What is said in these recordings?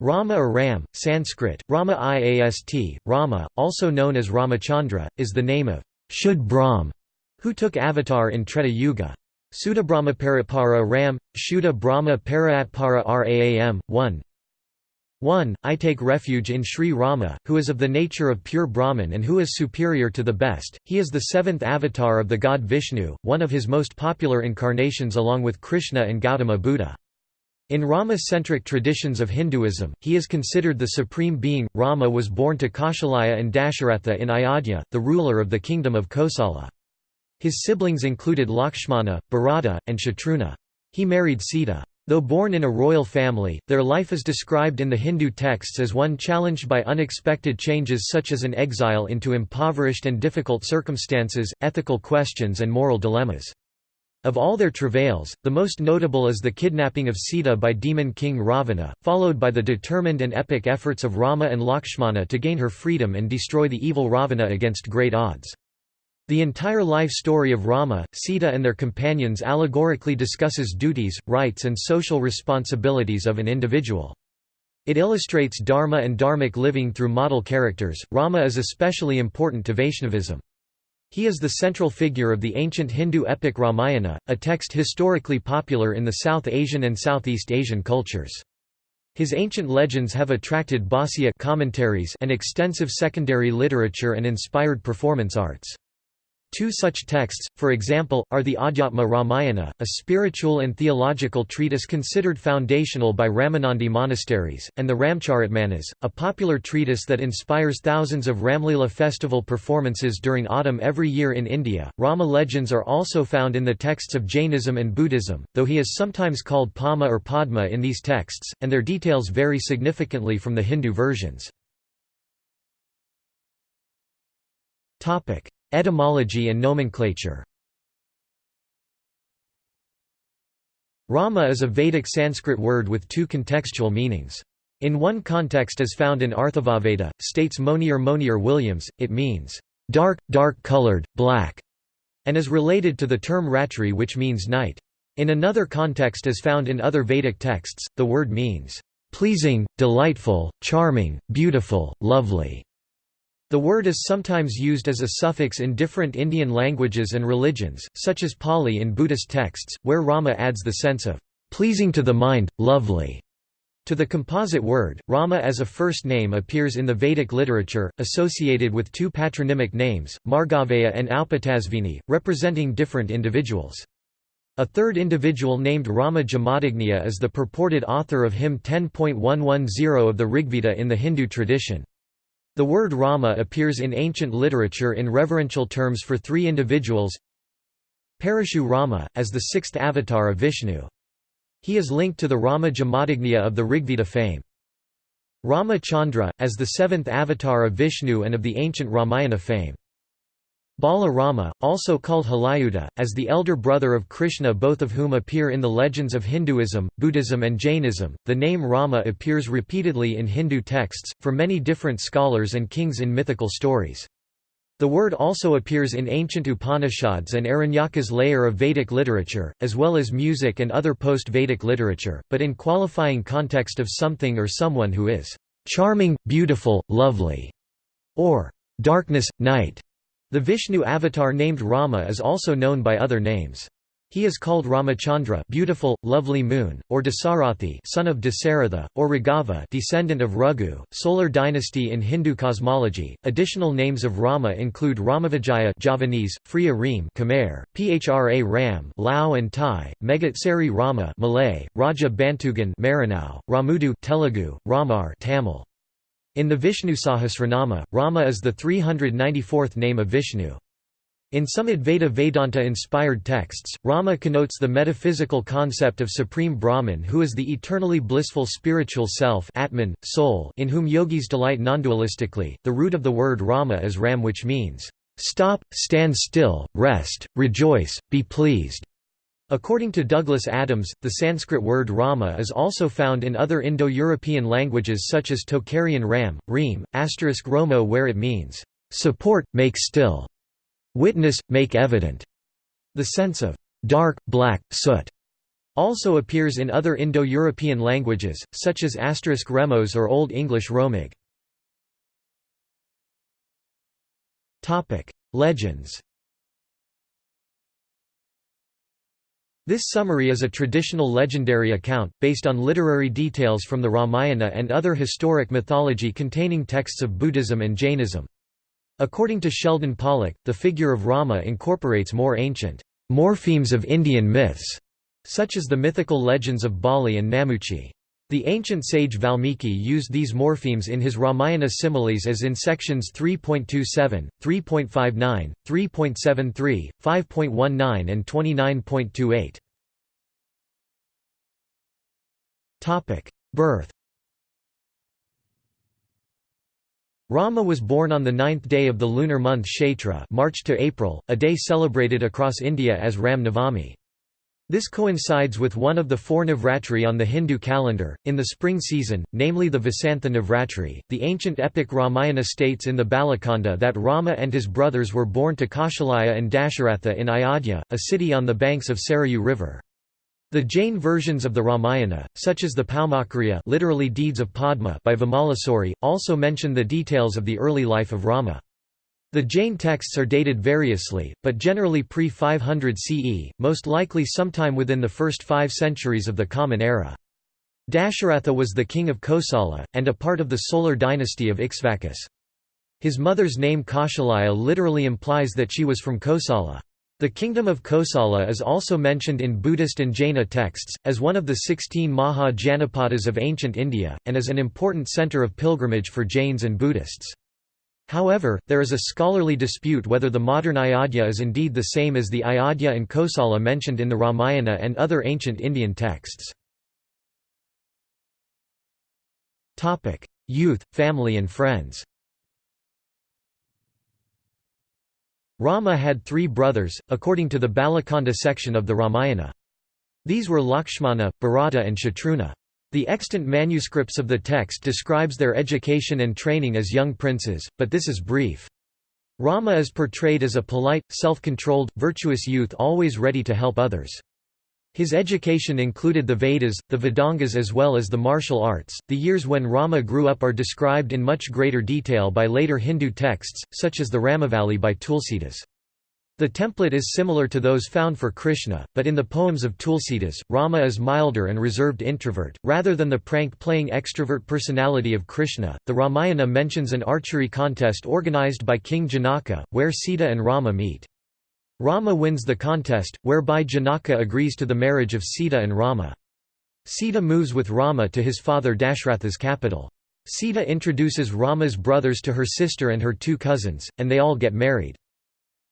Rama or Ram, Sanskrit, Rama Iast, Rama, also known as Ramachandra, is the name of Shuddha Brahm, who took avatar in Treta Yuga. Sudabrahmaparipara Ram, Shuddha Brahma Paraatpara Raam, 1 1. I take refuge in Sri Rama, who is of the nature of pure Brahman and who is superior to the best. He is the seventh avatar of the god Vishnu, one of his most popular incarnations along with Krishna and Gautama Buddha. In Rama-centric traditions of Hinduism, he is considered the supreme being. Rama was born to Kaushalya and Dasharatha in Ayodhya, the ruler of the kingdom of Kosala. His siblings included Lakshmana, Bharata, and Shatrughna. He married Sita. Though born in a royal family, their life is described in the Hindu texts as one challenged by unexpected changes such as an exile into impoverished and difficult circumstances, ethical questions and moral dilemmas. Of all their travails, the most notable is the kidnapping of Sita by demon king Ravana, followed by the determined and epic efforts of Rama and Lakshmana to gain her freedom and destroy the evil Ravana against great odds. The entire life story of Rama, Sita and their companions allegorically discusses duties, rights and social responsibilities of an individual. It illustrates dharma and dharmic living through model characters. Rama is especially important to Vaishnavism. He is the central figure of the ancient Hindu epic Ramayana, a text historically popular in the South Asian and Southeast Asian cultures. His ancient legends have attracted bhāsya commentaries and extensive secondary literature and inspired performance arts. Two such texts, for example, are the Adhyatma Ramayana, a spiritual and theological treatise considered foundational by Ramanandi monasteries, and the Ramcharitmanas, a popular treatise that inspires thousands of Ramlila festival performances during autumn every year in India. Rama legends are also found in the texts of Jainism and Buddhism, though he is sometimes called Pauma or Padma in these texts, and their details vary significantly from the Hindu versions. Etymology and nomenclature Rama is a Vedic Sanskrit word with two contextual meanings. In one context as found in Atharvaveda, states Monier Monier Williams, it means, "...dark, dark-colored, black", and is related to the term ratri which means night. In another context as found in other Vedic texts, the word means, "...pleasing, delightful, charming, beautiful, lovely". The word is sometimes used as a suffix in different Indian languages and religions, such as Pali in Buddhist texts, where Rama adds the sense of pleasing to the mind, lovely. To the composite word, Rama as a first name appears in the Vedic literature, associated with two patronymic names, Margaveya and Aupatasvini, representing different individuals. A third individual named Rama Jamadagniya is the purported author of hymn 10.110 of the Rigveda in the Hindu tradition. The word Rama appears in ancient literature in reverential terms for three individuals Parashu Rama, as the sixth avatar of Vishnu. He is linked to the Rama Jamadagnya of the Rigveda fame. Rama Chandra, as the seventh avatar of Vishnu and of the ancient Ramayana fame. Bala Rama, also called Halayuda, as the elder brother of Krishna both of whom appear in the legends of Hinduism, Buddhism and Jainism. The name Rama appears repeatedly in Hindu texts, for many different scholars and kings in mythical stories. The word also appears in ancient Upanishads and Aranyaka's layer of Vedic literature, as well as music and other post-Vedic literature, but in qualifying context of something or someone who is charming, beautiful, lovely, or darkness, night. The Vishnu avatar named Rama is also known by other names. He is called Ramachandra beautiful, lovely moon, or Dasarathi son of Dasaratha, or Raghava descendant of Raghu, solar dynasty in Hindu cosmology. Additional names of Rama include Ramavijaya Javanese, Preah Ream Khmer, Phra Ram Lao and Thai, Megatsari Rama Malay, Raja Bantugan Maranao, Ramudu Telugu, Ramar Tamil. In the Vishnu Sahasranama, Rama is the 394th name of Vishnu. In some Advaita Vedanta-inspired texts, Rama connotes the metaphysical concept of Supreme Brahman who is the eternally blissful spiritual self Atman, soul in whom yogis delight non-dualistically. The root of the word Rama is Ram which means, "...stop, stand still, rest, rejoice, be pleased." According to Douglas Adams, the Sanskrit word Rama is also found in other Indo-European languages such as Tocharian Ram, Reem, asterisk Romo where it means, "...support, make still", "...witness, make evident", the sense of "...dark, black, soot", Also appears in other Indo-European languages, such as asterisk remos or Old English romig. Legends This summary is a traditional legendary account, based on literary details from the Ramayana and other historic mythology containing texts of Buddhism and Jainism. According to Sheldon Pollock, the figure of Rama incorporates more ancient morphemes of Indian myths, such as the mythical legends of Bali and Namuchi. The ancient sage Valmiki used these morphemes in his Ramayana similes as in sections 3.27, 3.59, 3.73, 5.19 and 29.28. Birth Rama was born on the ninth day of the lunar month Chaitra March to April, a day celebrated across India as Ram Navami. This coincides with one of the four Navratri on the Hindu calendar, in the spring season, namely the Vasantha Navratri. The ancient epic Ramayana states in the Balakanda that Rama and his brothers were born to Kaushalya and Dasharatha in Ayodhya, a city on the banks of Sarayu river. The Jain versions of the Ramayana, such as the Paumakariya literally Deeds of Padma by Vimalasuri, also mention the details of the early life of Rama. The Jain texts are dated variously, but generally pre-500 CE, most likely sometime within the first five centuries of the Common Era. Dasharatha was the king of Kosala, and a part of the solar dynasty of Ikshvakus. His mother's name Kaushalya literally implies that she was from Kosala. The kingdom of Kosala is also mentioned in Buddhist and Jaina texts, as one of the sixteen Maha Janapadas of ancient India, and as an important centre of pilgrimage for Jains and Buddhists. However, there is a scholarly dispute whether the modern Ayodhya is indeed the same as the Ayodhya and Kosala mentioned in the Ramayana and other ancient Indian texts. Youth, family and friends Rama had three brothers, according to the Balakanda section of the Ramayana. These were Lakshmana, Bharata and Shatrughna. The extant manuscripts of the text describes their education and training as young princes, but this is brief. Rama is portrayed as a polite, self-controlled, virtuous youth always ready to help others. His education included the Vedas, the Vedangas as well as the martial arts. The years when Rama grew up are described in much greater detail by later Hindu texts, such as the Ramavali by Tulsidas. The template is similar to those found for Krishna, but in the poems of Tulsidas, Rama is milder and reserved introvert, rather than the prank-playing extrovert personality of Krishna. The Ramayana mentions an archery contest organized by King Janaka, where Sita and Rama meet. Rama wins the contest, whereby Janaka agrees to the marriage of Sita and Rama. Sita moves with Rama to his father Dashratha's capital. Sita introduces Rama's brothers to her sister and her two cousins, and they all get married.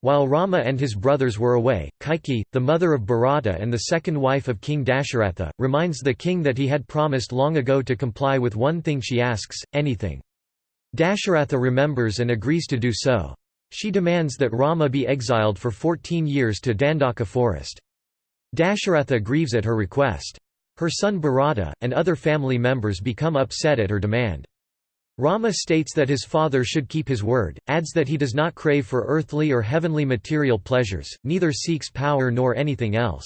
While Rama and his brothers were away, Kaikeyi, the mother of Bharata and the second wife of King Dasharatha, reminds the king that he had promised long ago to comply with one thing she asks, anything. Dasharatha remembers and agrees to do so. She demands that Rama be exiled for 14 years to Dandaka forest. Dasharatha grieves at her request. Her son Bharata, and other family members become upset at her demand. Rama states that his father should keep his word, adds that he does not crave for earthly or heavenly material pleasures, neither seeks power nor anything else.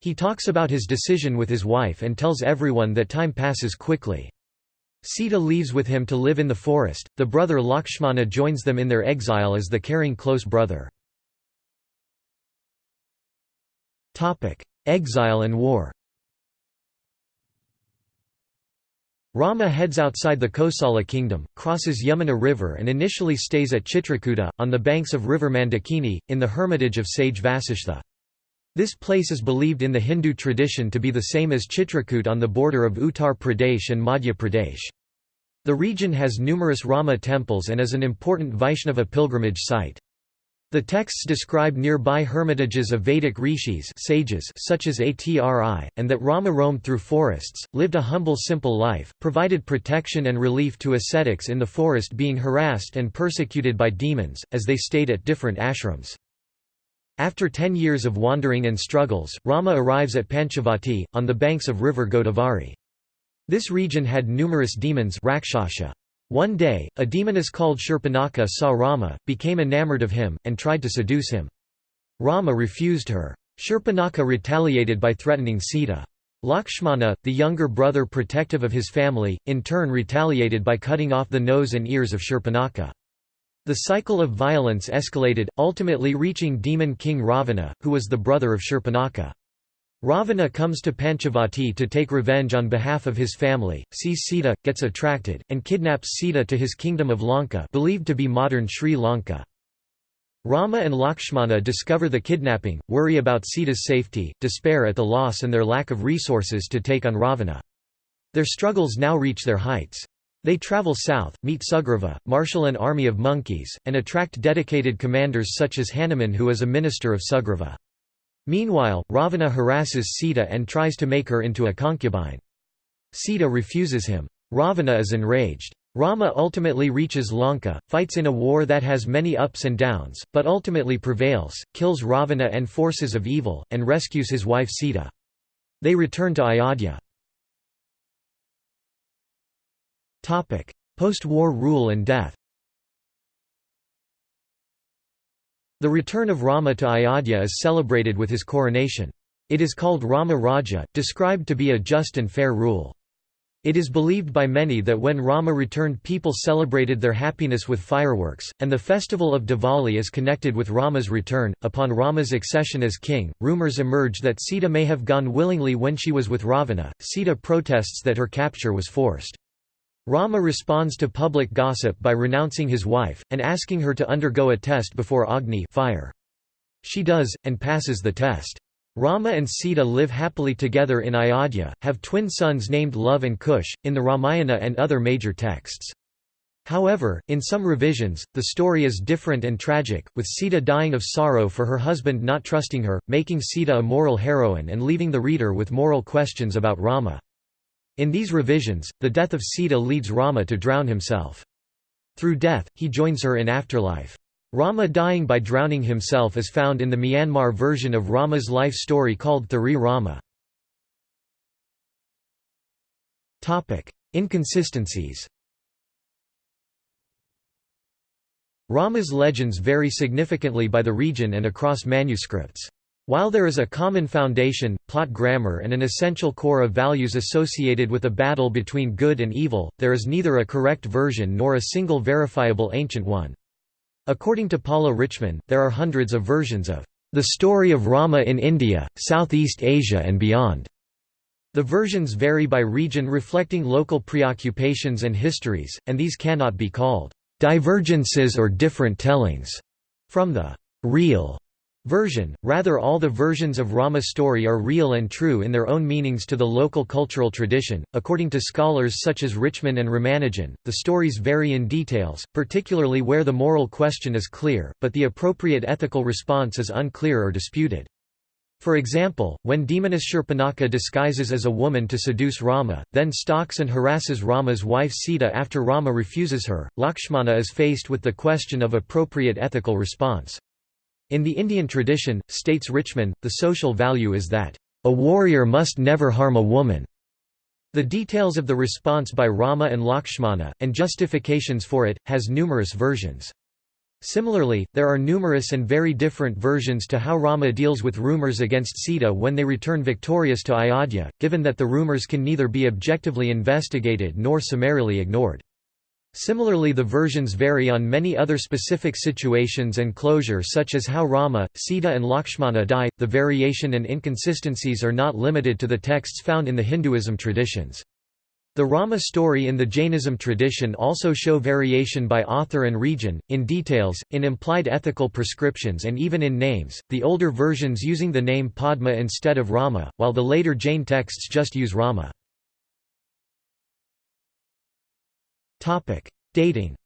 He talks about his decision with his wife and tells everyone that time passes quickly. Sita leaves with him to live in the forest, the brother Lakshmana joins them in their exile as the caring close brother. Exile and war Rama heads outside the Kosala kingdom, crosses Yamuna river and initially stays at Chitrakuta, on the banks of river Mandakini, in the hermitage of sage Vasishtha. This place is believed in the Hindu tradition to be the same as Chitrakoot on the border of Uttar Pradesh and Madhya Pradesh. The region has numerous Rama temples and is an important Vaishnava pilgrimage site. The texts describe nearby hermitages of Vedic rishis sages such as Atri, and that Rama roamed through forests, lived a humble simple life, provided protection and relief to ascetics in the forest being harassed and persecuted by demons, as they stayed at different ashrams. After ten years of wandering and struggles, Rama arrives at Panchavati, on the banks of river Godavari. This region had numerous demons rakshasa. One day, a demoness called Shurpanakha saw Rama, became enamored of him, and tried to seduce him. Rama refused her. Shurpanakha retaliated by threatening Sita. Lakshmana, the younger brother protective of his family, in turn retaliated by cutting off the nose and ears of Shurpanakha. The cycle of violence escalated, ultimately reaching demon king Ravana, who was the brother of Shurpanakha. Ravana comes to Panchavati to take revenge on behalf of his family, sees Sita, gets attracted, and kidnaps Sita to his kingdom of Lanka believed to be modern Sri Lanka. Rama and Lakshmana discover the kidnapping, worry about Sita's safety, despair at the loss and their lack of resources to take on Ravana. Their struggles now reach their heights. They travel south, meet Sugriva, marshal an army of monkeys, and attract dedicated commanders such as Hanuman who is a minister of Sugriva. Meanwhile, Ravana harasses Sita and tries to make her into a concubine. Sita refuses him. Ravana is enraged. Rama ultimately reaches Lanka, fights in a war that has many ups and downs, but ultimately prevails, kills Ravana and forces of evil, and rescues his wife Sita. They return to Ayodhya. Post-war rule and death The return of Rama to Ayodhya is celebrated with his coronation. It is called Rama Raja, described to be a just and fair rule. It is believed by many that when Rama returned people celebrated their happiness with fireworks, and the festival of Diwali is connected with Rama's return. Upon Rama's accession as king, rumors emerge that Sita may have gone willingly when she was with Ravana. Sita protests that her capture was forced. Rama responds to public gossip by renouncing his wife, and asking her to undergo a test before Agni fire. She does, and passes the test. Rama and Sita live happily together in Ayodhya, have twin sons named Love and Kush, in the Ramayana and other major texts. However, in some revisions, the story is different and tragic, with Sita dying of sorrow for her husband not trusting her, making Sita a moral heroine and leaving the reader with moral questions about Rama. In these revisions, the death of Sita leads Rama to drown himself. Through death, he joins her in afterlife. Rama dying by drowning himself is found in the Myanmar version of Rama's life story called Thari Rama. Inconsistencies Rama's legends vary significantly by the region and across manuscripts. While there is a common foundation, plot grammar and an essential core of values associated with a battle between good and evil, there is neither a correct version nor a single verifiable ancient one. According to Paula Richman, there are hundreds of versions of the story of Rama in India, Southeast Asia and beyond. The versions vary by region reflecting local preoccupations and histories, and these cannot be called divergences or different tellings from the real version, rather all the versions of Rama's story are real and true in their own meanings to the local cultural tradition. According to scholars such as Richman and Ramanujan, the stories vary in details, particularly where the moral question is clear, but the appropriate ethical response is unclear or disputed. For example, when demoness Shurpanakha disguises as a woman to seduce Rama, then stalks and harasses Rama's wife Sita after Rama refuses her, Lakshmana is faced with the question of appropriate ethical response. In the Indian tradition, states Richman, the social value is that, "...a warrior must never harm a woman." The details of the response by Rama and Lakshmana, and justifications for it, has numerous versions. Similarly, there are numerous and very different versions to how Rama deals with rumors against Sita when they return victorious to Ayodhya, given that the rumors can neither be objectively investigated nor summarily ignored. Similarly the versions vary on many other specific situations and closure such as how Rama, Sita and Lakshmana die. The variation and inconsistencies are not limited to the texts found in the Hinduism traditions. The Rama story in the Jainism tradition also show variation by author and region, in details, in implied ethical prescriptions and even in names, the older versions using the name Padma instead of Rama, while the later Jain texts just use Rama. Topic: Dating.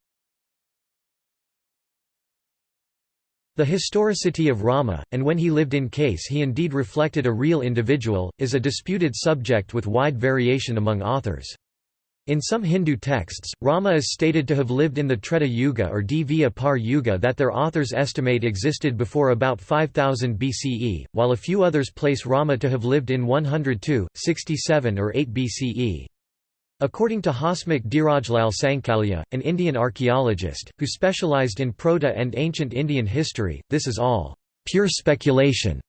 The historicity of Rama, and when he lived in case he indeed reflected a real individual, is a disputed subject with wide variation among authors. In some Hindu texts, Rama is stated to have lived in the Treta Yuga or Dvapara Yuga that their authors estimate existed before about 5000 BCE, while a few others place Rama to have lived in 102, 67 or 8 BCE. According to Hasmukh Dhirajlal Sankalia, an Indian archaeologist, who specialized in Proto and ancient Indian history, this is all pure speculation.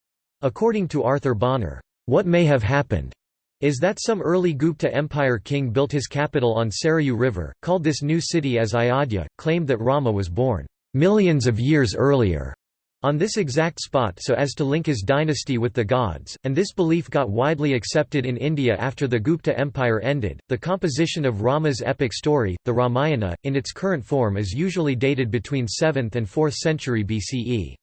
According to Arthur Bonner, "...what may have happened is that some early Gupta Empire king built his capital on Sarayu River, called this new city as Ayodhya, claimed that Rama was born millions of years earlier on this exact spot so as to link his dynasty with the gods, and this belief got widely accepted in India after the Gupta Empire ended. The composition of Rama's epic story, the Ramayana, in its current form is usually dated between 7th and 4th century BCE.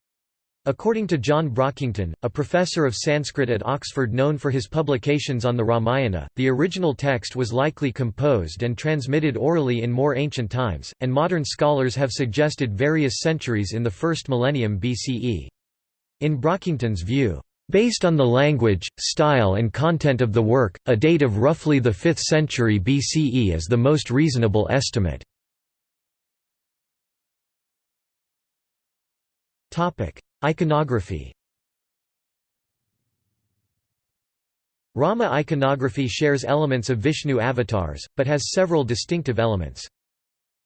According to John Brockington, a professor of Sanskrit at Oxford known for his publications on the Ramayana, the original text was likely composed and transmitted orally in more ancient times, and modern scholars have suggested various centuries in the first millennium BCE. In Brockington's view, Based on the language, style and content of the work, a date of roughly the 5th century BCE is the most reasonable estimate. Iconography Rama iconography shares elements of Vishnu avatars, but has several distinctive elements.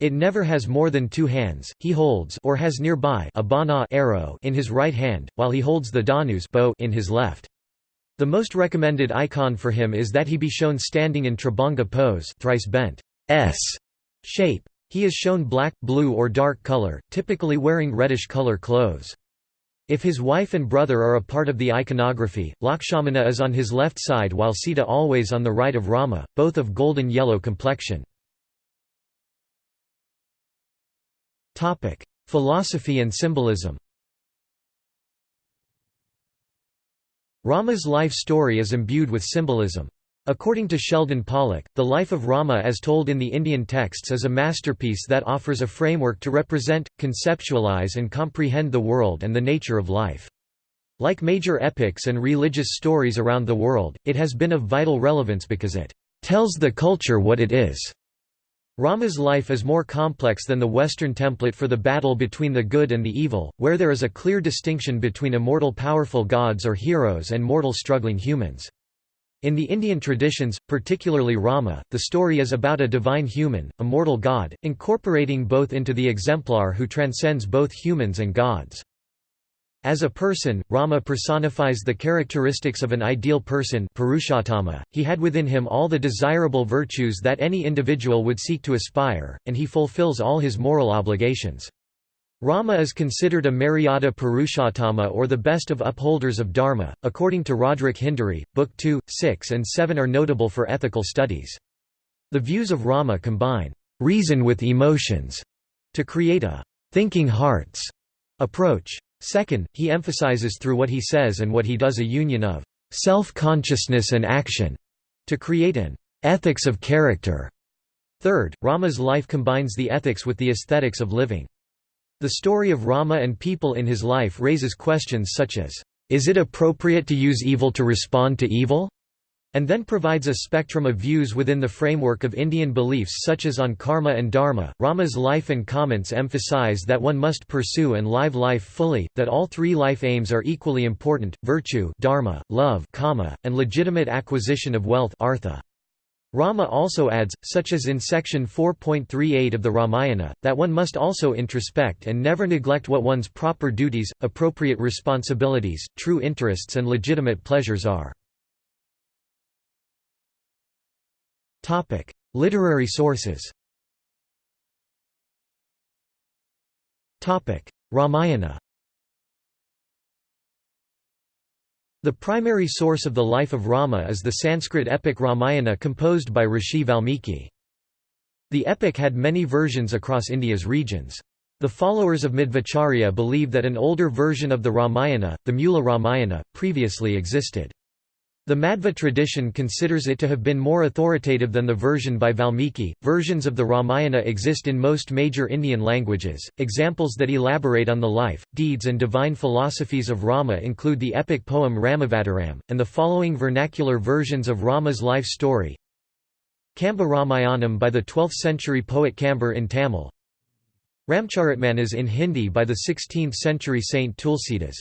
It never has more than two hands, he holds or has nearby a bana arrow in his right hand, while he holds the dhanus bow in his left. The most recommended icon for him is that he be shown standing in tribhanga pose thrice bent S shape. He is shown black, blue or dark color, typically wearing reddish color clothes. If his wife and brother are a part of the iconography, Lakshmana is on his left side while Sita always on the right of Rama, both of golden yellow complexion. Philosophy and symbolism Rama's life story is imbued with symbolism. According to Sheldon Pollock, the life of Rama as told in the Indian texts is a masterpiece that offers a framework to represent, conceptualize and comprehend the world and the nature of life. Like major epics and religious stories around the world, it has been of vital relevance because it tells the culture what it is. Rama's life is more complex than the Western template for the battle between the good and the evil, where there is a clear distinction between immortal powerful gods or heroes and mortal struggling humans. In the Indian traditions, particularly Rama, the story is about a divine human, a mortal god, incorporating both into the exemplar who transcends both humans and gods. As a person, Rama personifies the characteristics of an ideal person Purushottama. he had within him all the desirable virtues that any individual would seek to aspire, and he fulfills all his moral obligations. Rama is considered a Maryada Purushottama or the best of upholders of Dharma. According to Roderick Hindery, Book 2, 6 and 7 are notable for ethical studies. The views of Rama combine reason with emotions to create a thinking hearts approach. Second, he emphasizes through what he says and what he does a union of self-consciousness and action to create an ethics of character. Third, Rama's life combines the ethics with the aesthetics of living. The story of Rama and people in his life raises questions such as, "'Is it appropriate to use evil to respond to evil?' and then provides a spectrum of views within the framework of Indian beliefs such as on karma and dharma. Rama's life and comments emphasize that one must pursue and live life fully, that all three life aims are equally important: virtue, dharma, love, and legitimate acquisition of wealth, artha. Rama also adds, such as in section 4.38 of the Ramayana, that one must also introspect and never neglect what one's proper duties, appropriate responsibilities, true interests and legitimate pleasures are. Literary sources Ramayana The primary source of the life of Rama is the Sanskrit epic Ramayana composed by Rishi Valmiki. The epic had many versions across India's regions. The followers of Madhvacharya believe that an older version of the Ramayana, the Mula Ramayana, previously existed. The Madhva tradition considers it to have been more authoritative than the version by Valmiki. Versions of the Ramayana exist in most major Indian languages. Examples that elaborate on the life, deeds, and divine philosophies of Rama include the epic poem Ramavataram, and the following vernacular versions of Rama's life story Kamba Ramayanam by the 12th century poet Kambar in Tamil, Ramcharitmanas in Hindi by the 16th century Saint Tulsidas.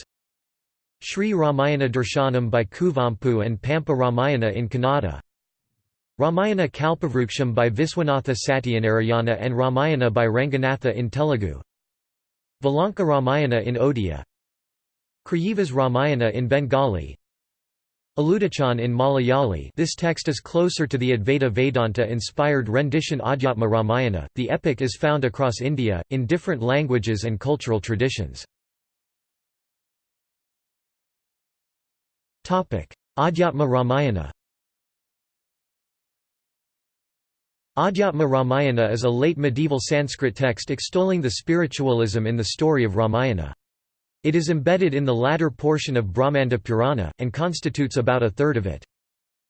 Sri Ramayana Darshanam by Kuvempu and Pampa Ramayana in Kannada. Ramayana Kalpavruksham by Viswanatha Satyanarayana and Ramayana by Ranganatha in Telugu. Valanka Ramayana in Odia. Krittivas Ramayana in Bengali. Aludachan in Malayali. This text is closer to the Advaita Vedanta-inspired rendition Adhyatma Ramayana. The epic is found across India, in different languages and cultural traditions. Adhyatma Ramayana Adhyatma Ramayana is a late medieval Sanskrit text extolling the spiritualism in the story of Ramayana. It is embedded in the latter portion of Brahmanda Purana, and constitutes about a third of it.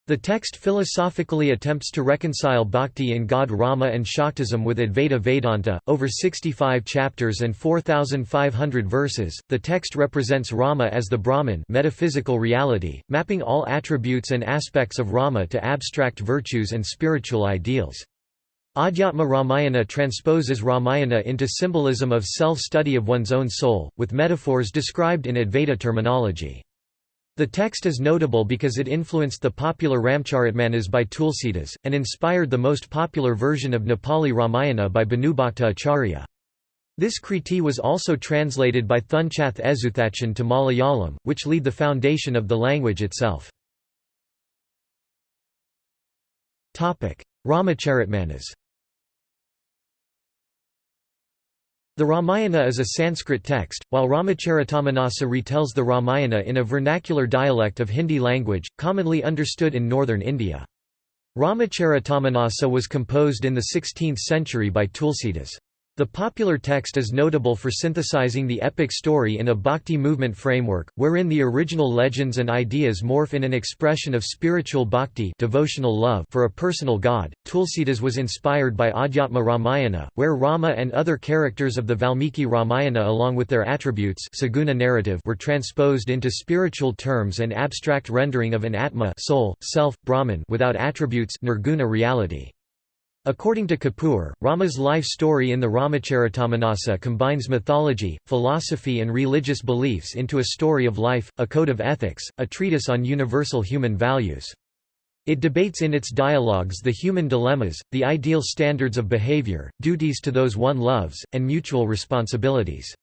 The text philosophically attempts to reconcile bhakti in God Rama and Shaktism with Advaita Vedanta. Over 65 chapters and 4,500 verses, the text represents Rama as the Brahman metaphysical reality, mapping all attributes and aspects of Rama to abstract virtues and spiritual ideals. Adhyatma Ramayana transposes Ramayana into symbolism of self-study of one's own soul, with metaphors described in Advaita terminology. The text is notable because it influenced the popular Ramcharitmanas by Tulsidas, and inspired the most popular version of Nepali Ramayana by Bhanubhakta Acharya. This kriti was also translated by Thunchath Ezuthachan to Malayalam, which laid the foundation of the language itself. Ramacharitmanas The Ramayana is a Sanskrit text, while Ramacharitamanasa retells the Ramayana in a vernacular dialect of Hindi language, commonly understood in northern India. Ramacharitamanasa was composed in the 16th century by Tulsidas. The popular text is notable for synthesizing the epic story in a bhakti movement framework, wherein the original legends and ideas morph in an expression of spiritual bhakti devotional love for a personal god. Tulsidas was inspired by Adhyatma Ramayana, where Rama and other characters of the Valmiki Ramayana along with their attributes saguna narrative were transposed into spiritual terms and abstract rendering of an atma soul, self, Brahman without attributes nirguna reality. According to Kapoor, Rama's life story in the Ramacharitamanasa combines mythology, philosophy and religious beliefs into a story of life, a code of ethics, a treatise on universal human values. It debates in its dialogues the human dilemmas, the ideal standards of behavior, duties to those one loves, and mutual responsibilities.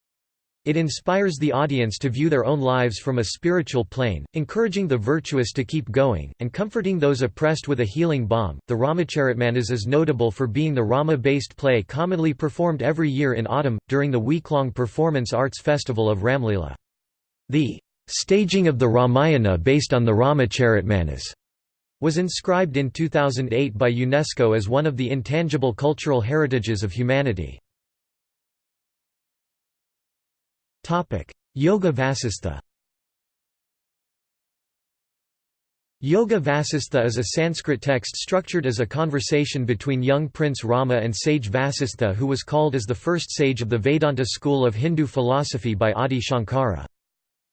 It inspires the audience to view their own lives from a spiritual plane, encouraging the virtuous to keep going, and comforting those oppressed with a healing balm. The Ramacharitmanas is notable for being the Rama based play commonly performed every year in autumn, during the week long performance arts festival of Ramlila. The staging of the Ramayana based on the Ramacharitmanas was inscribed in 2008 by UNESCO as one of the intangible cultural heritages of humanity. Yoga Vasistha Yoga Vasistha is a Sanskrit text structured as a conversation between young Prince Rama and sage Vasistha who was called as the first sage of the Vedanta school of Hindu philosophy by Adi Shankara.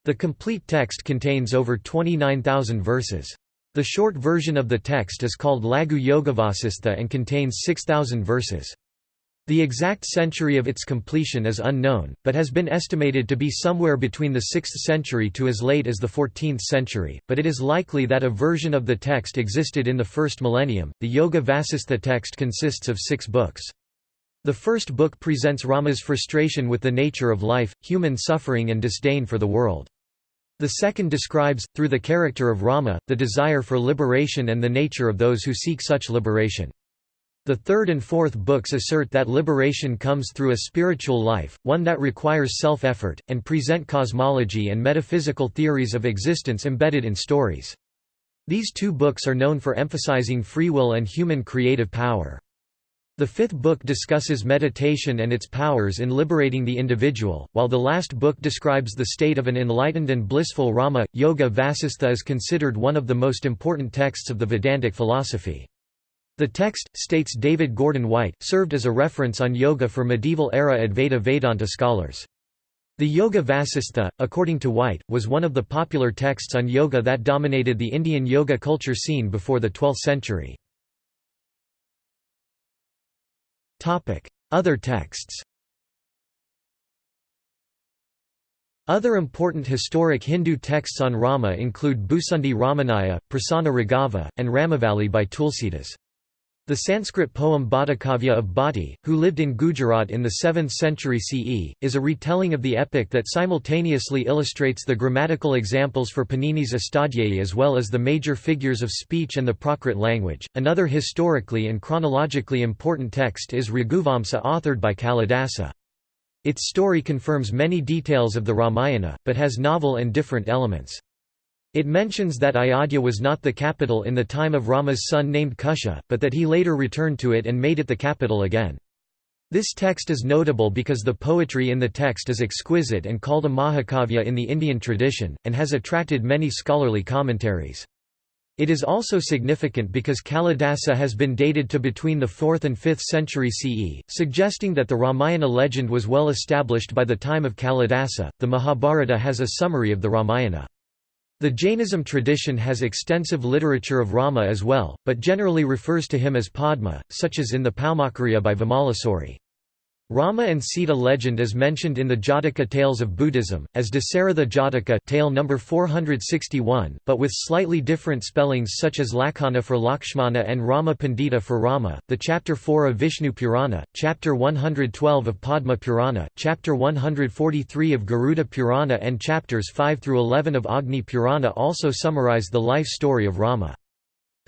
The complete text contains over 29,000 verses. The short version of the text is called Laghu Yogavasistha and contains 6,000 verses. The exact century of its completion is unknown, but has been estimated to be somewhere between the 6th century to as late as the 14th century, but it is likely that a version of the text existed in the first millennium. The Yoga Vasistha text consists of six books. The first book presents Rama's frustration with the nature of life, human suffering and disdain for the world. The second describes, through the character of Rama, the desire for liberation and the nature of those who seek such liberation. The third and fourth books assert that liberation comes through a spiritual life, one that requires self-effort, and present cosmology and metaphysical theories of existence embedded in stories. These two books are known for emphasizing free will and human creative power. The fifth book discusses meditation and its powers in liberating the individual, while the last book describes the state of an enlightened and blissful Rama. Yoga Vasistha is considered one of the most important texts of the Vedantic philosophy. The text, states David Gordon White, served as a reference on yoga for medieval-era Advaita Vedanta scholars. The Yoga Vasistha, according to White, was one of the popular texts on yoga that dominated the Indian yoga culture scene before the 12th century. Other texts Other important historic Hindu texts on Rama include Bhusundi Ramayana, Prasanna Raghava, and Ramavalli by Tulsidas. The Sanskrit poem Bhattakavya of Bhatti, who lived in Gujarat in the 7th century CE, is a retelling of the epic that simultaneously illustrates the grammatical examples for Panini's Astadhyayi as well as the major figures of speech and the Prakrit language. Another historically and chronologically important text is Raghuvamsa authored by Kalidasa. Its story confirms many details of the Ramayana, but has novel and different elements. It mentions that Ayodhya was not the capital in the time of Rama's son named Kusha, but that he later returned to it and made it the capital again. This text is notable because the poetry in the text is exquisite and called a Mahakavya in the Indian tradition, and has attracted many scholarly commentaries. It is also significant because Kalidasa has been dated to between the 4th and 5th century CE, suggesting that the Ramayana legend was well established by the time of Kalidasa. The Mahabharata has a summary of the Ramayana. The Jainism tradition has extensive literature of Rama as well, but generally refers to him as Padma, such as in the Paumakariya by Vimalasuri. Rama and Sita legend is mentioned in the Jataka tales of Buddhism, as Dasaratha Jataka tale number 461, but with slightly different spellings such as Lakhana for Lakshmana and Rama Pandita for Rama. The chapter 4 of Vishnu Purana, chapter 112 of Padma Purana, chapter 143 of Garuda Purana, and chapters 5 through 11 of Agni Purana also summarize the life story of Rama.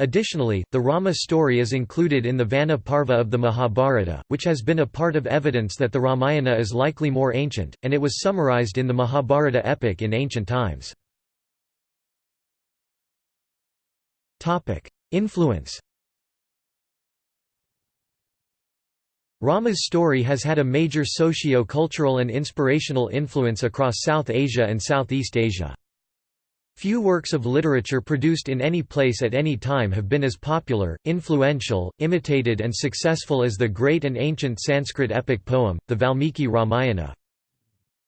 Additionally, the Rama story is included in the Vana Parva of the Mahabharata, which has been a part of evidence that the Ramayana is likely more ancient, and it was summarized in the Mahabharata epic in ancient times. Influence Rama's story has had a major socio-cultural and inspirational influence across South Asia and Southeast Asia. Few works of literature produced in any place at any time have been as popular, influential, imitated and successful as the great and ancient Sanskrit epic poem, the Valmiki Ramayana.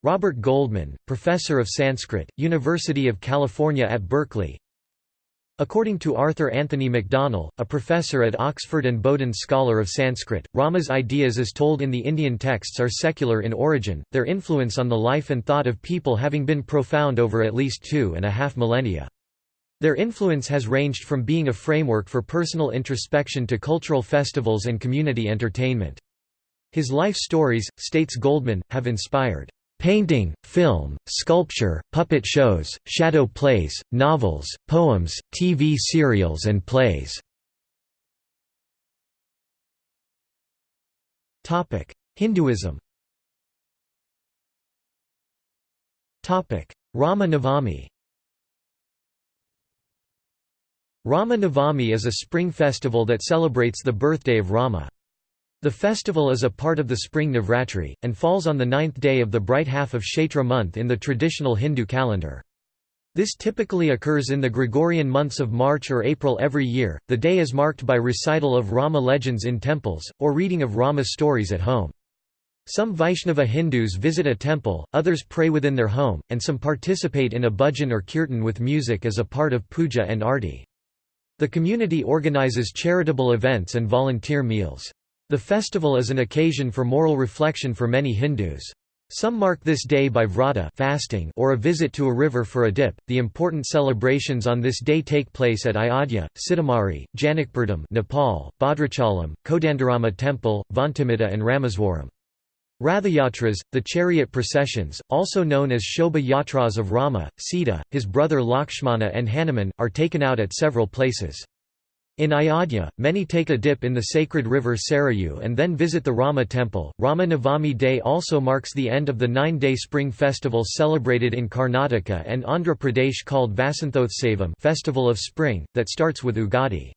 Robert Goldman, professor of Sanskrit, University of California at Berkeley According to Arthur Anthony Macdonell, a professor at Oxford and Boden scholar of Sanskrit, Rama's ideas as told in the Indian texts are secular in origin, their influence on the life and thought of people having been profound over at least two and a half millennia. Their influence has ranged from being a framework for personal introspection to cultural festivals and community entertainment. His life stories, states Goldman, have inspired Painting, film, sculpture, puppet shows, shadow plays, novels, poems, TV serials and plays. Hinduism Rama Navami Rama Navami is a spring festival that celebrates the birthday of Rama. The festival is a part of the spring Navratri, and falls on the ninth day of the bright half of Chaitra month in the traditional Hindu calendar. This typically occurs in the Gregorian months of March or April every year. The day is marked by recital of Rama legends in temples, or reading of Rama stories at home. Some Vaishnava Hindus visit a temple, others pray within their home, and some participate in a bhajan or kirtan with music as a part of puja and arti. The community organizes charitable events and volunteer meals. The festival is an occasion for moral reflection for many Hindus. Some mark this day by vrata fasting or a visit to a river for a dip. The important celebrations on this day take place at Ayodhya, Sitamarhi, Janakpurdham, Nepal, Bhadrachalam, Kodandarama Temple, Vantimata and Rameswaram. Rathayatras, the chariot processions, also known as Shobha Yatras of Rama, Sita, his brother Lakshmana and Hanuman, are taken out at several places. In Ayodhya, many take a dip in the sacred river Sarayu and then visit the Rama temple. Rama Navami Day also marks the end of the nine day spring festival celebrated in Karnataka and Andhra Pradesh called Vasanthotsavam Festival of Spring, that starts with Ugadi.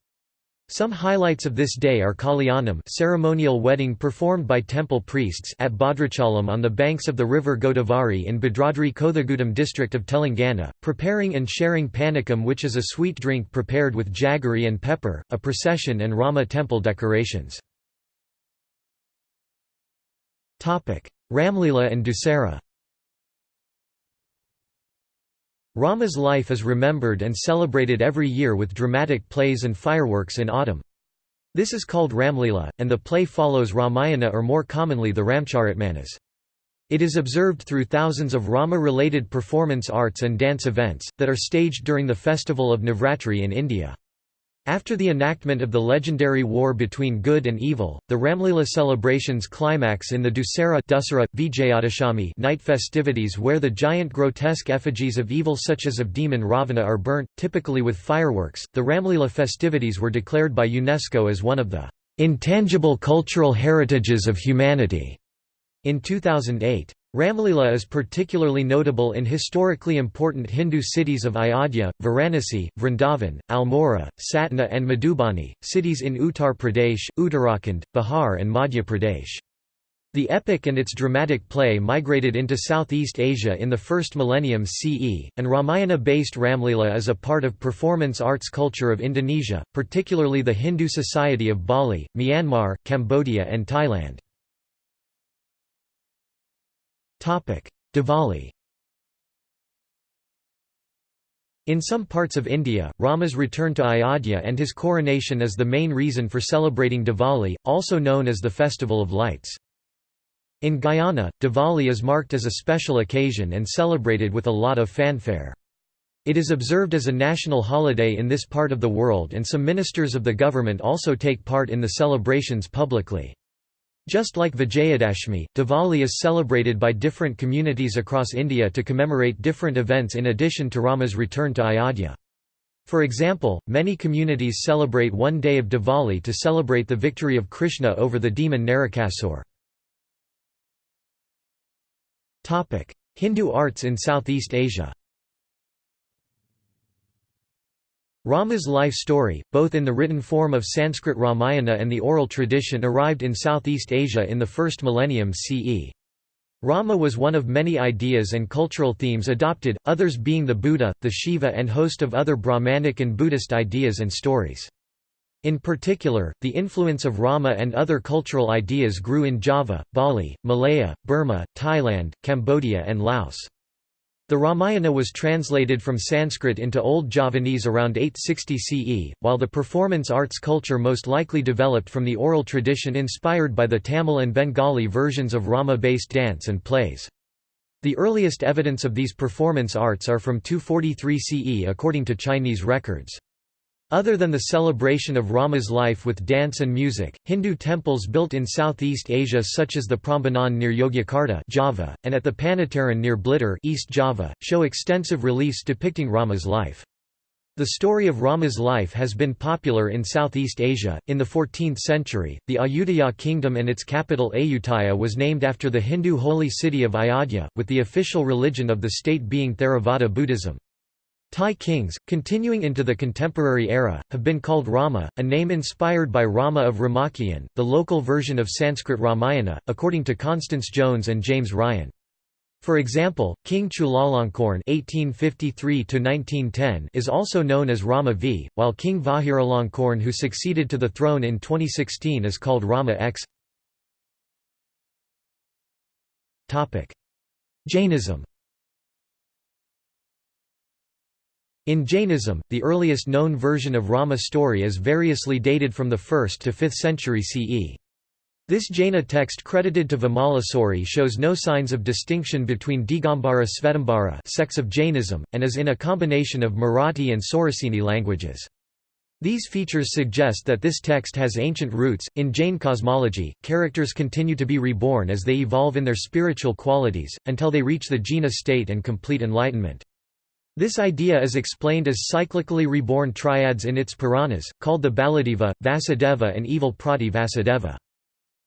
Some highlights of this day are Kalyanam ceremonial wedding performed by temple priests at Bhadrachalam on the banks of the river Godavari in Bhadradri Kothagudem district of Telangana, preparing and sharing panakam which is a sweet drink prepared with jaggery and pepper, a procession and Rama temple decorations. Ramlila and Dussehra Rama's life is remembered and celebrated every year with dramatic plays and fireworks in autumn. This is called Ramlila, and the play follows Ramayana or more commonly the Ramcharitmanas. It is observed through thousands of Rama-related performance arts and dance events, that are staged during the festival of Navratri in India. After the enactment of the legendary war between good and evil, the Ramlila celebrations climax in the Dussehra, Vijayadashami night festivities where the giant grotesque effigies of evil such as of demon Ravana are burnt, typically with fireworks. The Ramlila festivities were declared by UNESCO as one of the intangible cultural heritages of humanity in 2008. Ramlila is particularly notable in historically important Hindu cities of Ayodhya, Varanasi, Vrindavan, Almora, Satna and Madhubani, cities in Uttar Pradesh, Uttarakhand, Bihar and Madhya Pradesh. The epic and its dramatic play migrated into Southeast Asia in the first millennium CE, and Ramayana-based Ramlila is a part of performance arts culture of Indonesia, particularly the Hindu society of Bali, Myanmar, Cambodia and Thailand. Diwali In some parts of India, Rama's return to Ayodhya and his coronation is the main reason for celebrating Diwali, also known as the Festival of Lights. In Guyana, Diwali is marked as a special occasion and celebrated with a lot of fanfare. It is observed as a national holiday in this part of the world and some ministers of the government also take part in the celebrations publicly. Just like Vijayadashmi, Diwali is celebrated by different communities across India to commemorate different events in addition to Rama's return to Ayodhya. For example, many communities celebrate one day of Diwali to celebrate the victory of Krishna over the demon Narakasur. Hindu arts in Southeast Asia Rama's life story, both in the written form of Sanskrit Ramayana and the oral tradition arrived in Southeast Asia in the first millennium CE. Rama was one of many ideas and cultural themes adopted, others being the Buddha, the Shiva and host of other Brahmanic and Buddhist ideas and stories. In particular, the influence of Rama and other cultural ideas grew in Java, Bali, Malaya, Burma, Thailand, Cambodia and Laos. The Ramayana was translated from Sanskrit into Old Javanese around 860 CE, while the performance arts culture most likely developed from the oral tradition inspired by the Tamil and Bengali versions of Rama-based dance and plays. The earliest evidence of these performance arts are from 243 CE according to Chinese records. Other than the celebration of Rama's life with dance and music, Hindu temples built in Southeast Asia such as the Prambanan near Yogyakarta Java, and at the Panataran near Blitar East Java, show extensive reliefs depicting Rama's life. The story of Rama's life has been popular in Southeast Asia. In the 14th century, the Ayutthaya kingdom and its capital Ayutthaya was named after the Hindu holy city of Ayodhya, with the official religion of the state being Theravada Buddhism. Thai kings, continuing into the contemporary era, have been called Rama, a name inspired by Rama of Ramakien, the local version of Sanskrit Ramayana, according to Constance Jones and James Ryan. For example, King Chulalongkorn (1853–1910) is also known as Rama V, while King Vajiralongkorn, who succeeded to the throne in 2016, is called Rama X. Topic: Jainism. In Jainism, the earliest known version of Rama story is variously dated from the 1st to 5th century CE. This Jaina text credited to Vimalasuri shows no signs of distinction between Digambara Svetambara sects of Jainism, and is in a combination of Marathi and Sauraseni languages. These features suggest that this text has ancient roots. In Jain cosmology, characters continue to be reborn as they evolve in their spiritual qualities, until they reach the jhana state and complete enlightenment. This idea is explained as cyclically reborn triads in its Puranas, called the Baladeva, Vasudeva and evil Prati Vasudeva.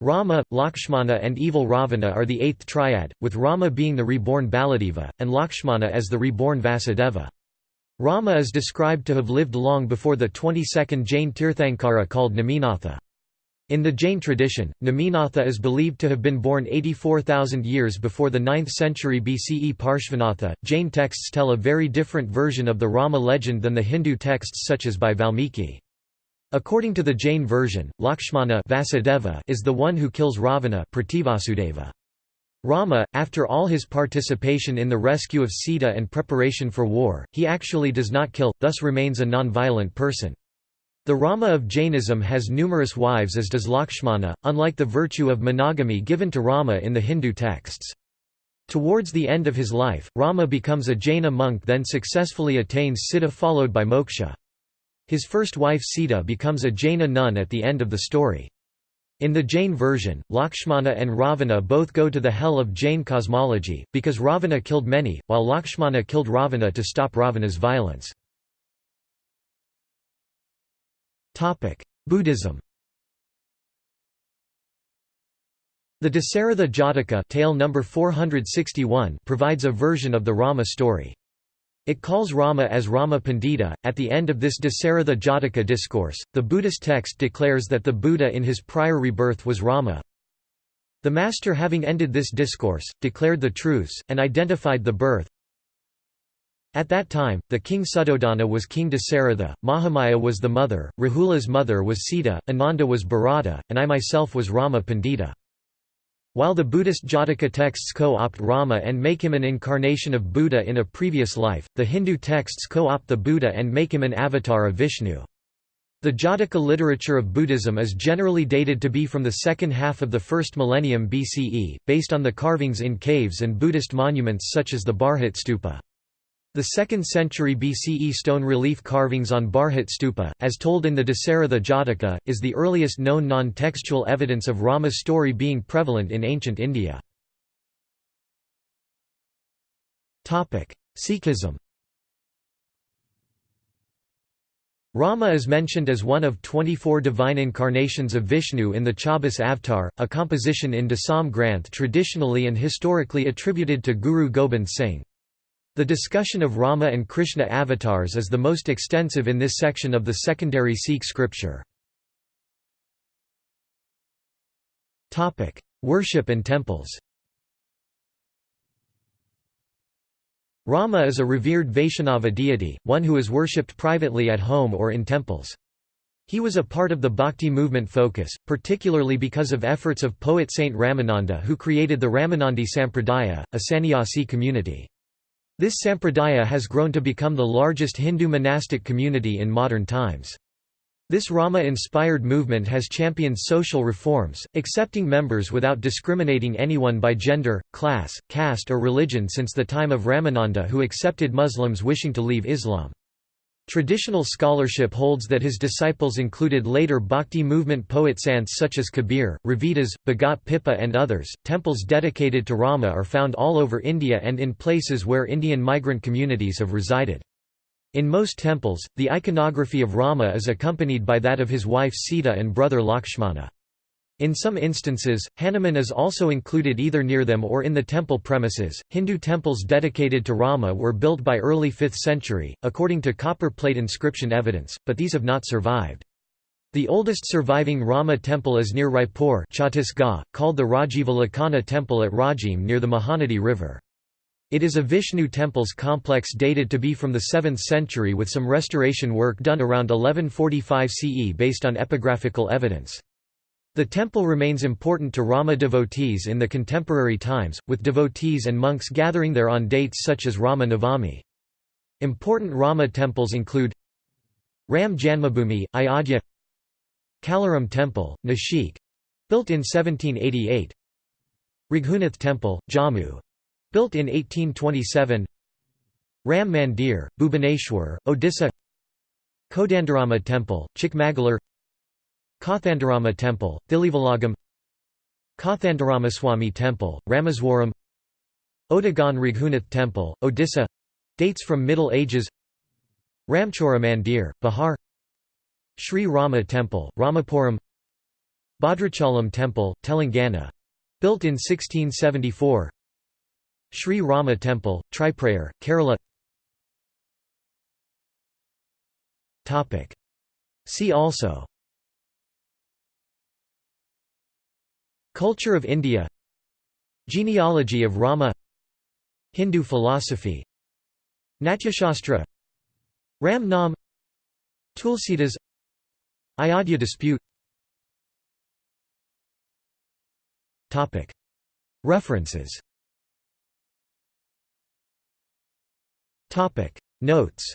Rama, Lakshmana and evil Ravana are the eighth triad, with Rama being the reborn Baladeva, and Lakshmana as the reborn Vasudeva. Rama is described to have lived long before the 22nd Jain Tirthankara called Neminatha. In the Jain tradition, Neminatha is believed to have been born 84,000 years before the 9th century BCE Parshvanatha. Jain texts tell a very different version of the Rama legend than the Hindu texts such as by Valmiki. According to the Jain version, Lakshmana Vasudeva is the one who kills Ravana. Rama, after all his participation in the rescue of Sita and preparation for war, he actually does not kill, thus remains a non-violent person. The Rama of Jainism has numerous wives as does Lakshmana, unlike the virtue of monogamy given to Rama in the Hindu texts. Towards the end of his life, Rama becomes a Jaina monk then successfully attains siddha followed by moksha. His first wife Sita becomes a Jaina nun at the end of the story. In the Jain version, Lakshmana and Ravana both go to the hell of Jain cosmology, because Ravana killed many, while Lakshmana killed Ravana to stop Ravana's violence. Buddhism The Dasaratha Jataka tale number 461 provides a version of the Rama story. It calls Rama as Rama Pandita. At the end of this Dasaratha Jataka discourse, the Buddhist text declares that the Buddha in his prior rebirth was Rama. The master having ended this discourse, declared the truths, and identified the birth. At that time, the king Suddhodana was king Dasaratha, Mahamaya was the mother, Rahula's mother was Sita, Ananda was Bharata, and I myself was Rama Pandita. While the Buddhist Jataka texts co-opt Rama and make him an incarnation of Buddha in a previous life, the Hindu texts co-opt the Buddha and make him an avatar of Vishnu. The Jataka literature of Buddhism is generally dated to be from the second half of the first millennium BCE, based on the carvings in caves and Buddhist monuments such as the Bharhut Stupa. The 2nd century BCE stone relief carvings on Bharhut Stupa, as told in the Dasaratha Jataka, is the earliest known non-textual evidence of Rama's story being prevalent in ancient India. Sikhism Rama is mentioned as one of 24 divine incarnations of Vishnu in the Chaubis Avatar, a composition in Dasam Granth traditionally and historically attributed to Guru Gobind Singh. The discussion of Rama and Krishna avatars is the most extensive in this section of the secondary Sikh scripture. Worship and temples Rama is a revered Vaishnava deity, one who is worshipped privately at home or in temples. He was a part of the Bhakti movement focus, particularly because of efforts of poet Saint Ramananda who created the Ramanandi Sampradaya, a sannyasi community. This sampradaya has grown to become the largest Hindu monastic community in modern times. This Rama-inspired movement has championed social reforms, accepting members without discriminating anyone by gender, class, caste or religion since the time of Ramananda who accepted Muslims wishing to leave Islam. Traditional scholarship holds that his disciples included later Bhakti movement poet sants such as Kabir, Ravidas, Bhagat Pippa, and others. Temples dedicated to Rama are found all over India and in places where Indian migrant communities have resided. In most temples, the iconography of Rama is accompanied by that of his wife Sita and brother Lakshmana. In some instances, Hanuman is also included either near them or in the temple premises. Hindu temples dedicated to Rama were built by early 5th century, according to copper plate inscription evidence, but these have not survived. The oldest surviving Rama temple is near Raipur Chhattisgarh, called the Rajiva Lakhana temple at Rajim near the Mahanadi River. It is a Vishnu temples complex dated to be from the 7th century with some restoration work done around 1145 CE based on epigraphical evidence. The temple remains important to Rama devotees in the contemporary times, with devotees and monks gathering there on dates such as Rama Navami. Important Rama temples include Ram Janmabhoomi, Ayodhya Kalaram Temple, Nashik built in 1788 Raghunath Temple, Jammu built in 1827 Ram Mandir, Bhubaneswar, Odisha Kodandarama Temple, Chikmagalur Kothandarama Temple, Thillaivilagam Kothandaramaswamy Temple, Rameswaram Odogaon Raghunath Temple, Odisha Dates from Middle Ages Ramchora Mandir, Bihar Sri Rama Temple, Ramapuram Bhadrachalam Temple, Telangana built in 1674 Sri Rama Temple, Triprayar, Kerala See also Culture of India. Genealogy of Rama. Hindu philosophy. Natyashastra. Ram Nam Tulsidas. Ayodhya dispute. References. Notes.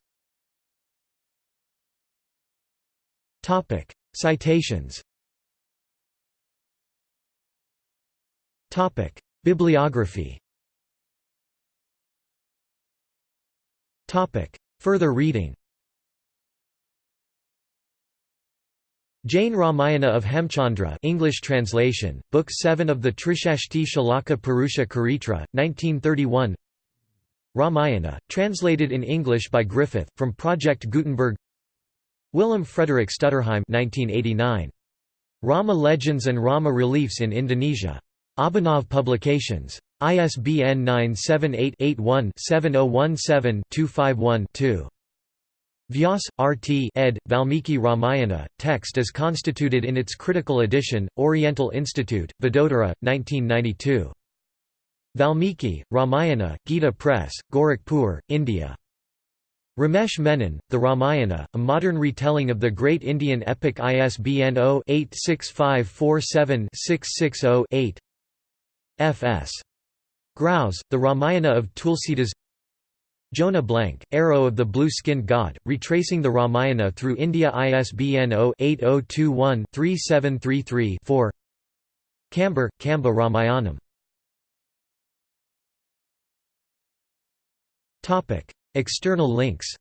Citations Topic: Bibliography. Topic: Further reading. Jain Ramayana of Hemchandra English translation, Book 7 of the Trishashti Shalaka Purusha Charitra, 1931 Ramayana, translated in English by Griffith, from Project Gutenberg Willem Frederik Stutterheim 1989. Rama Legends and Rama Reliefs in Indonesia. Abhinav Publications. ISBN 978-81-7017-251-2. Vyas, R.T. ed. Valmiki Ramayana, text as constituted in its critical edition, Oriental Institute, Vadodara, 1992. Valmiki, Ramayana, Gita Press, Gorakhpur, India. Ramesh Menon, The Ramayana, a modern retelling of the great Indian epic ISBN 0-86547-660-8 F.S. Growse, The Ramayana of Tulsidas. Jonah Blank, Arrow of the Blue-Skinned God, retracing the Ramayana through India ISBN 0-8021-3733-4 Kamber, Kamba Ramayanam. External links.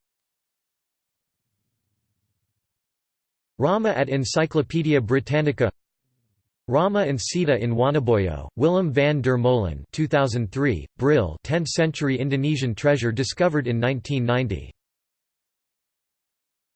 Rama at Encyclopædia Britannica Rama and Sita in Wonoboyo, Willem van der Molen 2003, Brill 10th century Indonesian treasure discovered in 1990